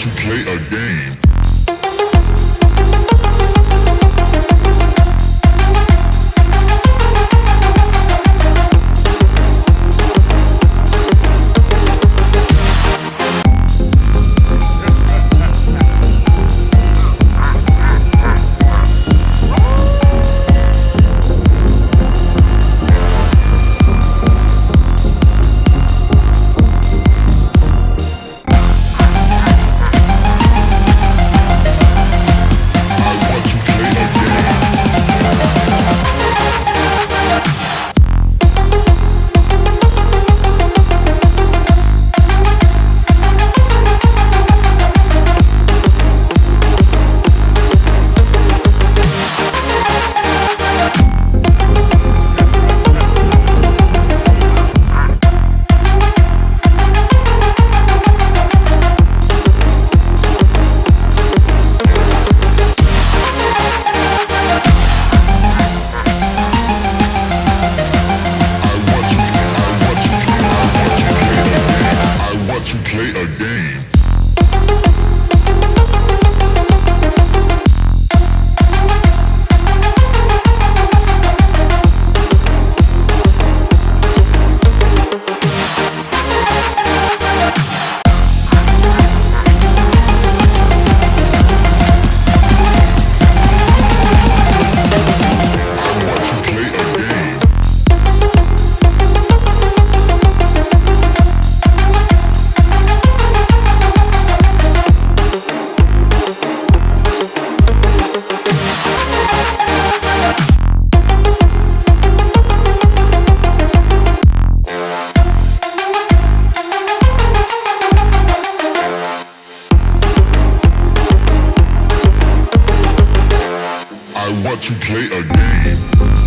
to play a game. I want to play a game.